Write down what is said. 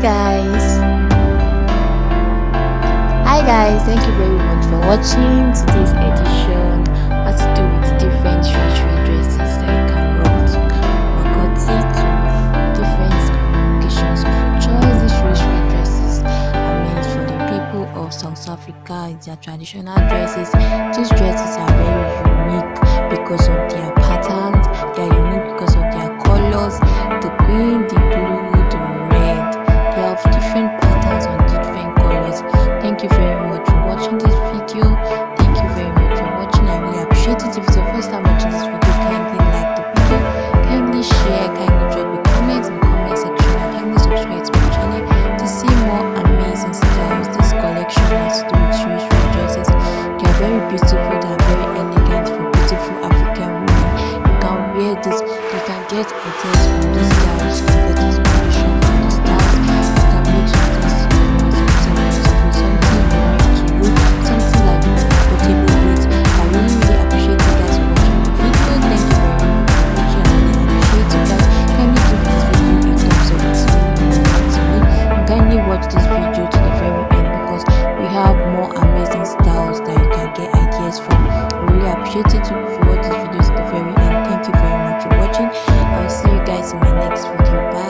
guys. Hi guys thank you very much for watching today's edition. Has to do with different ritual dresses that you can rock to makoti to different occasions of your choice. These ritual dresses are meant for the people of south africa. It's their traditional dresses. These dresses are very unique because of their patterns. They are unique because of their colors. The green the for watching this video. Thank you very much for watching. I really appreciate it. If it's your first time watching this video kindly watch this video to the very end because we have more amazing styles that you can get ideas from. I really appreciate it if you watch this video to the very end. Thank you very much for watching. I'll see you guys in my next video. Bye